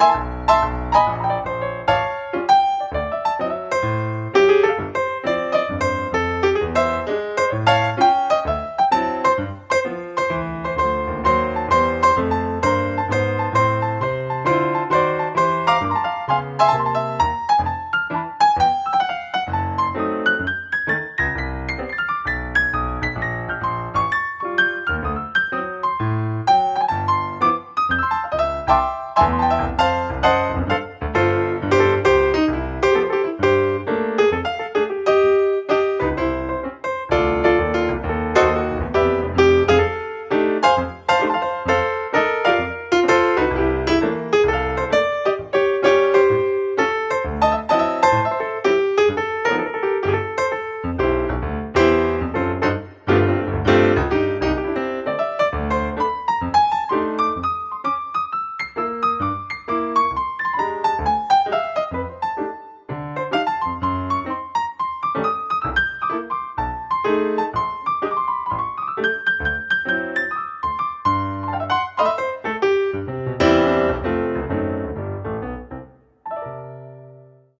Bye.